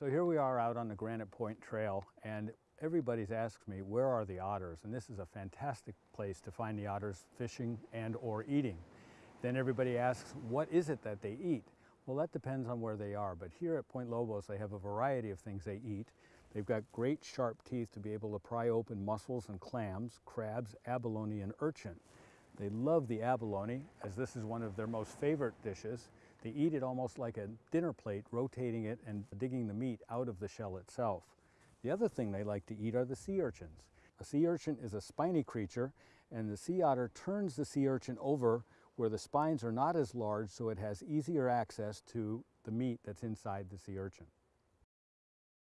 So here we are out on the Granite Point Trail and everybody's asked me where are the otters and this is a fantastic place to find the otters fishing and or eating. Then everybody asks what is it that they eat? Well that depends on where they are but here at Point Lobos they have a variety of things they eat. They've got great sharp teeth to be able to pry open mussels and clams, crabs, abalone and urchin. They love the abalone as this is one of their most favorite dishes. They eat it almost like a dinner plate, rotating it and digging the meat out of the shell itself. The other thing they like to eat are the sea urchins. A sea urchin is a spiny creature and the sea otter turns the sea urchin over where the spines are not as large so it has easier access to the meat that's inside the sea urchin.